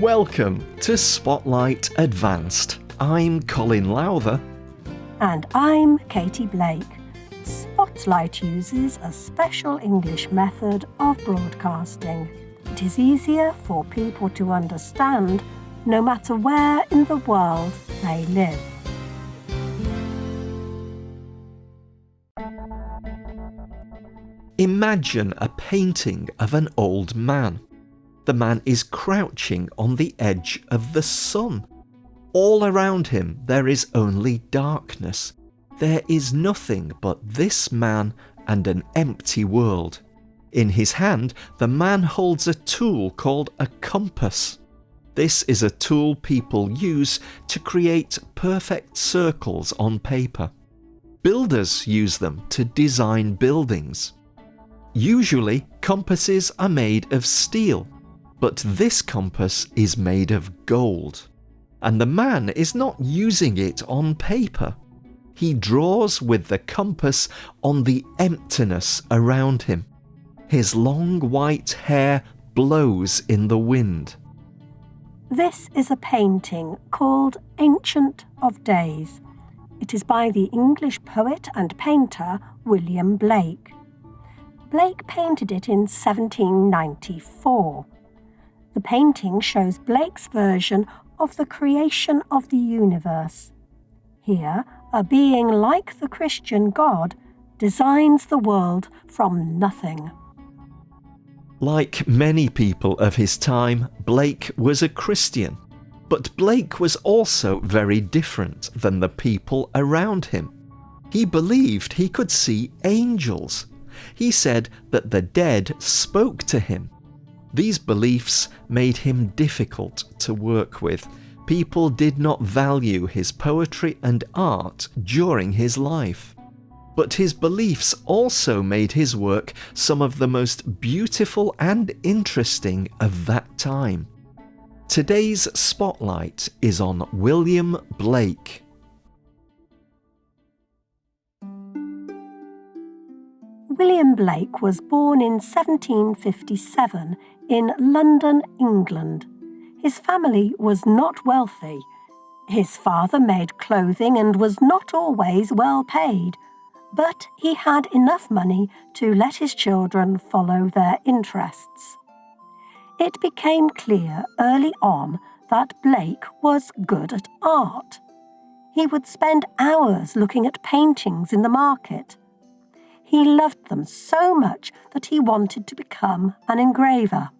Welcome to Spotlight Advanced. I'm Colin Lowther. And I'm Katie Blake. Spotlight uses a special English method of broadcasting. It is easier for people to understand no matter where in the world they live. Imagine a painting of an old man. The man is crouching on the edge of the sun. All around him there is only darkness. There is nothing but this man and an empty world. In his hand, the man holds a tool called a compass. This is a tool people use to create perfect circles on paper. Builders use them to design buildings. Usually, compasses are made of steel, but this compass is made of gold. And the man is not using it on paper. He draws with the compass on the emptiness around him. His long white hair blows in the wind. This is a painting called Ancient of Days. It is by the English poet and painter William Blake. Blake painted it in 1794. The painting shows Blake's version of the creation of the universe. Here, a being like the Christian God designs the world from nothing. Like many people of his time, Blake was a Christian. But Blake was also very different than the people around him. He believed he could see angels he said that the dead spoke to him. These beliefs made him difficult to work with. People did not value his poetry and art during his life. But his beliefs also made his work some of the most beautiful and interesting of that time. Today's spotlight is on William Blake. William Blake was born in 1757 in London, England. His family was not wealthy. His father made clothing and was not always well paid, but he had enough money to let his children follow their interests. It became clear early on that Blake was good at art. He would spend hours looking at paintings in the market he loved them so much that he wanted to become an engraver.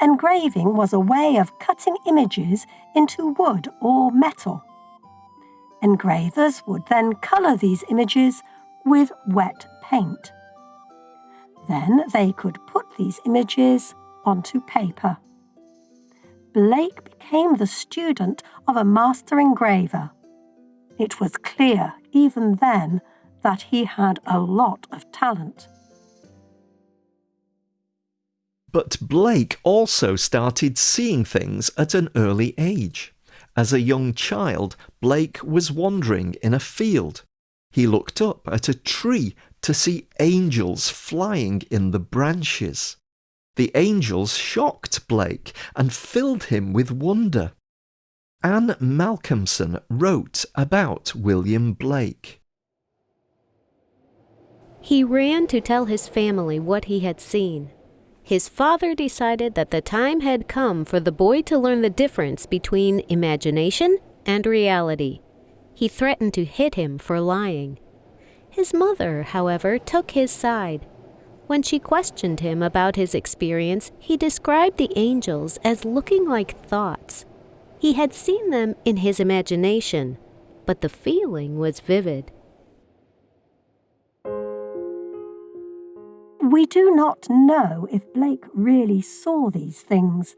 Engraving was a way of cutting images into wood or metal. Engravers would then colour these images with wet paint. Then they could put these images onto paper. Blake became the student of a master engraver. It was clear, even then, that he had a lot of talent. But Blake also started seeing things at an early age. As a young child, Blake was wandering in a field. He looked up at a tree to see angels flying in the branches. The angels shocked Blake and filled him with wonder. Anne Malcolmson wrote about William Blake. He ran to tell his family what he had seen. His father decided that the time had come for the boy to learn the difference between imagination and reality. He threatened to hit him for lying. His mother, however, took his side. When she questioned him about his experience, he described the angels as looking like thoughts. He had seen them in his imagination, but the feeling was vivid. We do not know if Blake really saw these things.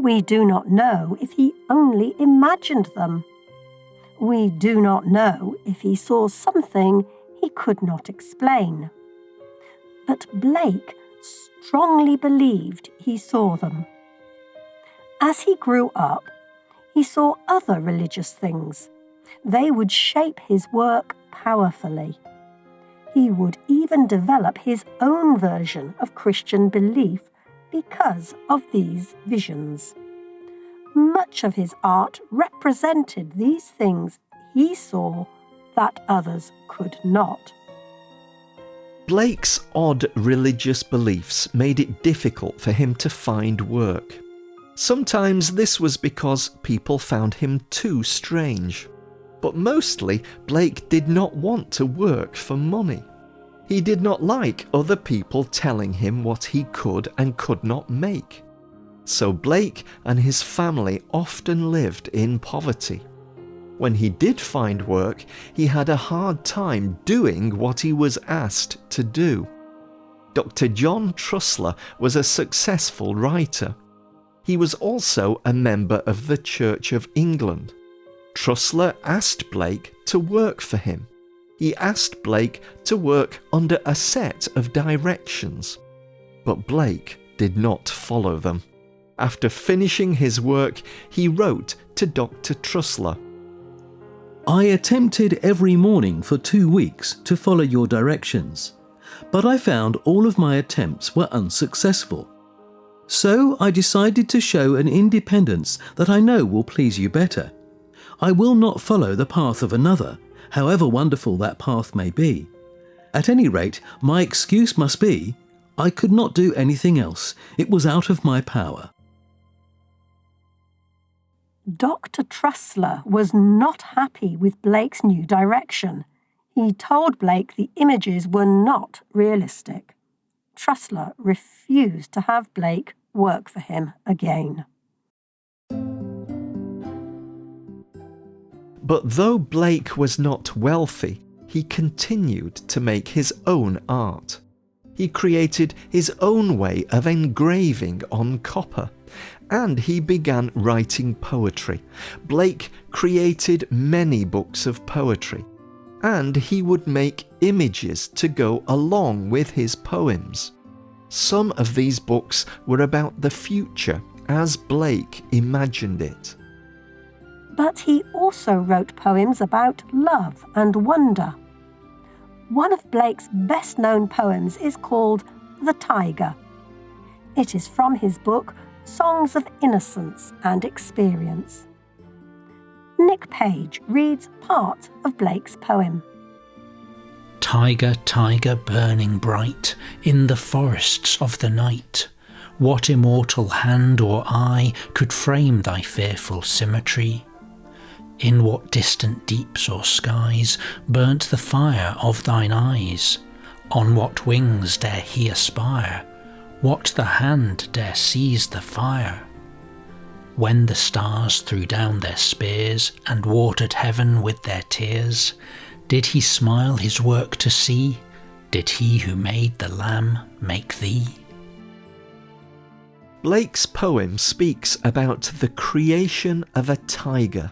We do not know if he only imagined them. We do not know if he saw something he could not explain. But Blake strongly believed he saw them. As he grew up, he saw other religious things. They would shape his work powerfully he would even develop his own version of Christian belief because of these visions. much of his art represented these things he saw that others could not. Blake's odd religious beliefs made it difficult for him to find work. Sometimes this was because people found him too strange. But mostly, Blake did not want to work for money. He did not like other people telling him what he could and could not make. So Blake and his family often lived in poverty. When he did find work, he had a hard time doing what he was asked to do. Dr. John Trussler was a successful writer. He was also a member of the Church of England. Trussler asked Blake to work for him. He asked Blake to work under a set of directions. But Blake did not follow them. After finishing his work, he wrote to Dr. Trussler I attempted every morning for two weeks to follow your directions, but I found all of my attempts were unsuccessful. So I decided to show an independence that I know will please you better. I will not follow the path of another, however wonderful that path may be. At any rate, my excuse must be I could not do anything else. It was out of my power. Dr. Trussler was not happy with Blake's new direction. He told Blake the images were not realistic. Trussler refused to have Blake work for him again. But though Blake was not wealthy, he continued to make his own art. He created his own way of engraving on copper and he began writing poetry. Blake created many books of poetry, and he would make images to go along with his poems. Some of these books were about the future as Blake imagined it. But he also wrote poems about love and wonder. One of Blake's best known poems is called The Tiger. It is from his book Songs of Innocence and Experience. Nick Page reads part of Blake's poem. Tiger, tiger burning bright in the forests of the night, what immortal hand or eye could frame thy fearful symmetry? In what distant deeps or skies burnt the fire of thine eyes? On what wings dare he aspire? What the hand dare seize the fire? When the stars threw down their spears and watered heaven with their tears, did he smile his work to see? Did he who made the lamb make thee? Blake's poem speaks about the creation of a tiger.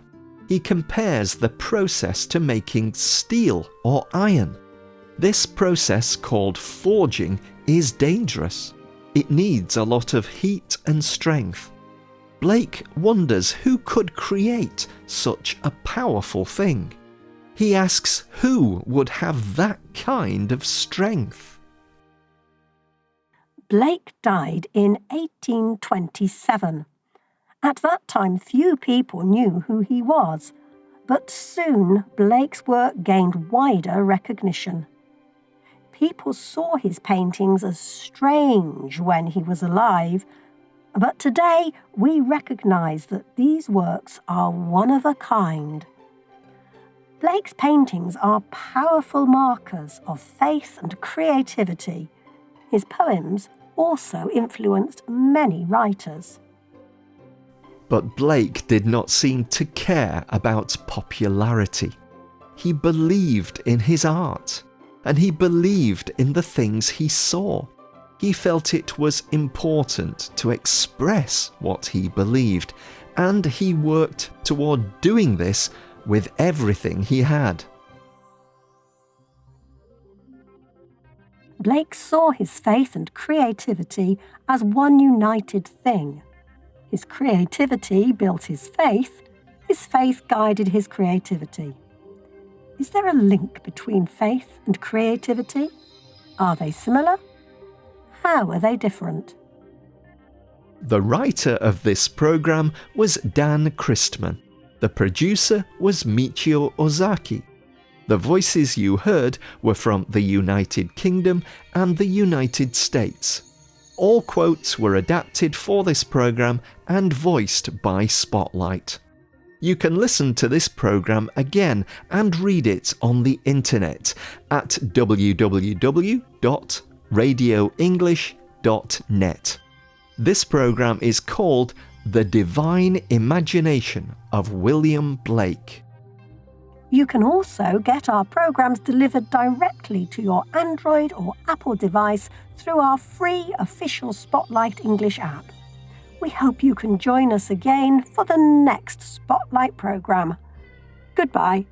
He compares the process to making steel or iron. This process, called forging, is dangerous. It needs a lot of heat and strength. Blake wonders who could create such a powerful thing. He asks who would have that kind of strength. Blake died in 1827. At that time, few people knew who he was, but soon Blake's work gained wider recognition people saw his paintings as strange when he was alive, but today we recognise that these works are one of a kind. Blake's paintings are powerful markers of faith and creativity. His poems also influenced many writers. But Blake did not seem to care about popularity. He believed in his art and he believed in the things he saw. He felt it was important to express what he believed, and he worked toward doing this with everything he had. Blake saw his faith and creativity as one united thing. His creativity built his faith, his faith guided his creativity. Is there a link between faith and creativity? Are they similar? How are they different? The writer of this program was Dan Christman. The producer was Michio Ozaki. The voices you heard were from the United Kingdom and the United States. All quotes were adapted for this program and voiced by Spotlight. You can listen to this program again and read it on the internet at www.radioenglish.net. This program is called The Divine Imagination of William Blake. You can also get our programs delivered directly to your Android or Apple device through our free official Spotlight English app. We hope you can join us again for the next Spotlight programme. Goodbye.